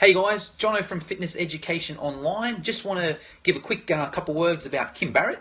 Hey guys, Jono from Fitness Education Online. Just want to give a quick uh, couple words about Kim Barrett.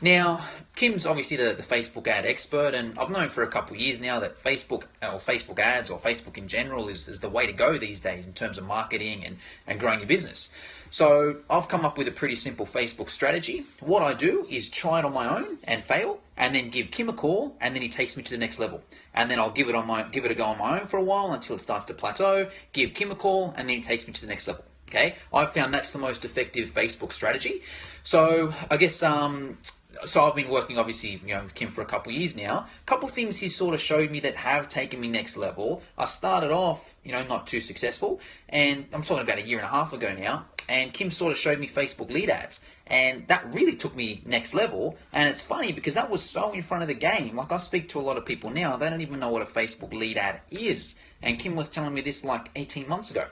Now, Kim's obviously the, the Facebook ad expert, and I've known for a couple of years now that Facebook or Facebook ads or Facebook in general is, is the way to go these days in terms of marketing and, and growing your business. So I've come up with a pretty simple Facebook strategy. What I do is try it on my own and fail, and then give Kim a call, and then he takes me to the next level. And then I'll give it on my give it a go on my own for a while until it starts to plateau. Give Kim a call, and then he takes me to the next level. Okay, I've found that's the most effective Facebook strategy. So I guess um, so I've been working obviously you know with Kim for a couple of years now. A couple things he's sort of showed me that have taken me next level. I started off you know not too successful, and I'm talking about a year and a half ago now. And Kim sort of showed me Facebook lead ads, and that really took me next level. And it's funny because that was so in front of the game. Like I speak to a lot of people now, they don't even know what a Facebook lead ad is. And Kim was telling me this like 18 months ago.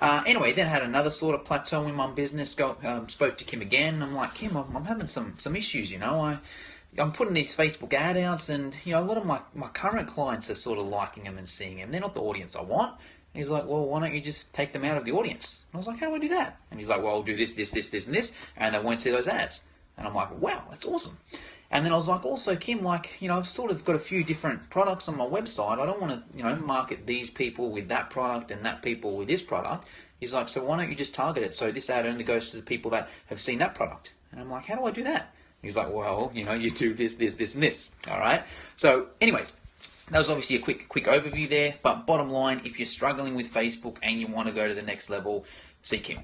Uh, anyway, then had another sort of plateau in my business. Go, um, spoke to Kim again. I'm like, Kim, I'm, I'm having some some issues. You know, I I'm putting these Facebook ad outs, and you know, a lot of my my current clients are sort of liking them and seeing them. They're not the audience I want. And he's like, well, why don't you just take them out of the audience? And I was like, how do I do that? And he's like, well, I'll do this, this, this, this, and this, and they won't see those ads. And I'm like, wow, that's awesome. And then I was like, also, Kim, like, you know, I've sort of got a few different products on my website. I don't want to, you know, market these people with that product and that people with this product. He's like, so why don't you just target it so this ad only goes to the people that have seen that product? And I'm like, how do I do that? He's like, well, you know, you do this, this, this, and this. All right. So, anyways, that was obviously a quick, quick overview there. But bottom line, if you're struggling with Facebook and you want to go to the next level, see Kim.